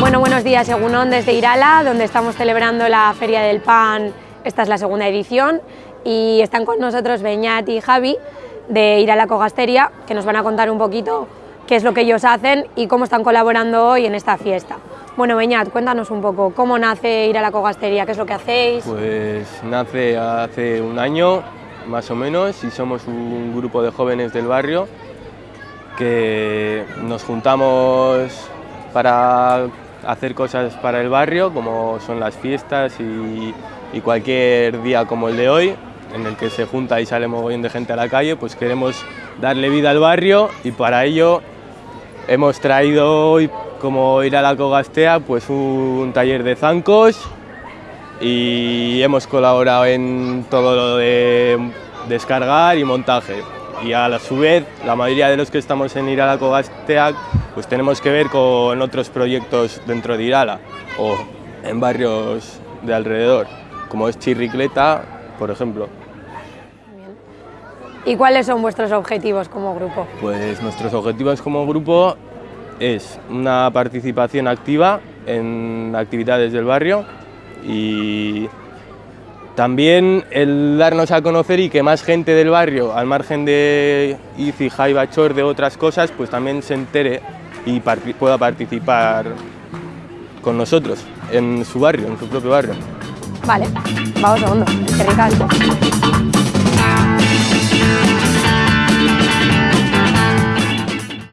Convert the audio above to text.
Bueno, buenos días, Egunon desde Irala, donde estamos celebrando la Feria del Pan. Esta es la segunda edición y están con nosotros Beñat y Javi de Irala Cogasteria, que nos van a contar un poquito qué es lo que ellos hacen y cómo están colaborando hoy en esta fiesta. Bueno, Beñat, cuéntanos un poco, ¿cómo nace Irala Cogasteria? ¿Qué es lo que hacéis? Pues nace hace un año, más o menos, y somos un grupo de jóvenes del barrio que nos juntamos para hacer cosas para el barrio, como son las fiestas y, cualquier día como el de hoy, en el que se junta y sale mogollón de gente a la calle, pues queremos darle vida al barrio y para ello hemos traído hoy, como ir a la Cogastea, pues un taller de zancos y hemos colaborado en todo lo de descargar y montaje. Y a su vez, la mayoría de los que estamos en Irala Cogastea, pues tenemos que ver con otros proyectos dentro de Irala o en barrios de alrededor, como es Chirricleta, por ejemplo. ¿Y cuáles son vuestros objetivos como grupo? Pues nuestros objetivos como grupo es una participación activa en actividades del barrio y también el darnos a conocer y que más gente del barrio, al margen de ICI, Jaiba, Chor, de otras cosas, pues también se entere y pueda participar con nosotros en su barrio, en su propio barrio. Vale, vamos segundo, qué ricas.